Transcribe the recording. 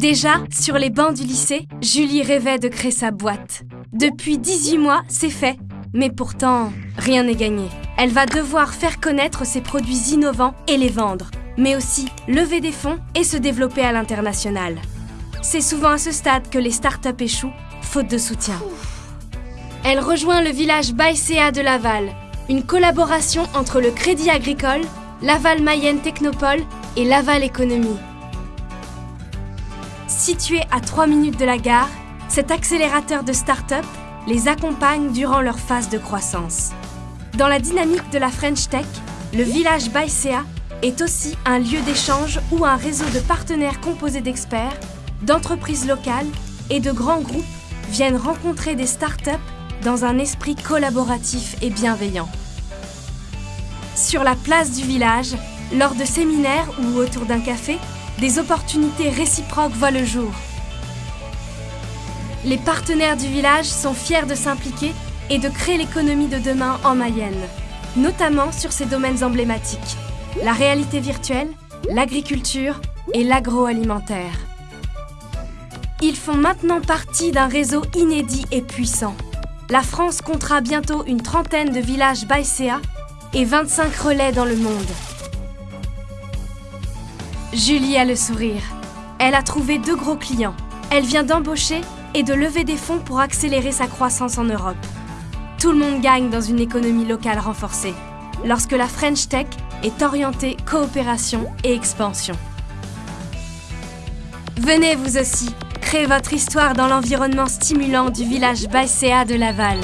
Déjà, sur les bancs du lycée, Julie rêvait de créer sa boîte. Depuis 18 mois, c'est fait. Mais pourtant, rien n'est gagné. Elle va devoir faire connaître ses produits innovants et les vendre, mais aussi lever des fonds et se développer à l'international. C'est souvent à ce stade que les startups échouent, faute de soutien. Elle rejoint le village Baïséa de Laval, une collaboration entre le Crédit Agricole, Laval Mayenne Technopole et Laval Économie. Situé à 3 minutes de la gare, cet accélérateur de start-up les accompagne durant leur phase de croissance. Dans la dynamique de la French Tech, le village Baïséa est aussi un lieu d'échange où un réseau de partenaires composé d'experts, d'entreprises locales et de grands groupes viennent rencontrer des start-up dans un esprit collaboratif et bienveillant. Sur la place du village, lors de séminaires ou autour d'un café, des opportunités réciproques voient le jour. Les partenaires du village sont fiers de s'impliquer et de créer l'économie de demain en Mayenne, notamment sur ces domaines emblématiques, la réalité virtuelle, l'agriculture et l'agroalimentaire. Ils font maintenant partie d'un réseau inédit et puissant. La France comptera bientôt une trentaine de villages Baïséa et 25 relais dans le monde. Julie a le sourire. Elle a trouvé deux gros clients. Elle vient d'embaucher et de lever des fonds pour accélérer sa croissance en Europe. Tout le monde gagne dans une économie locale renforcée, lorsque la French Tech est orientée coopération et expansion. Venez vous aussi, créer votre histoire dans l'environnement stimulant du village Baïséa de Laval.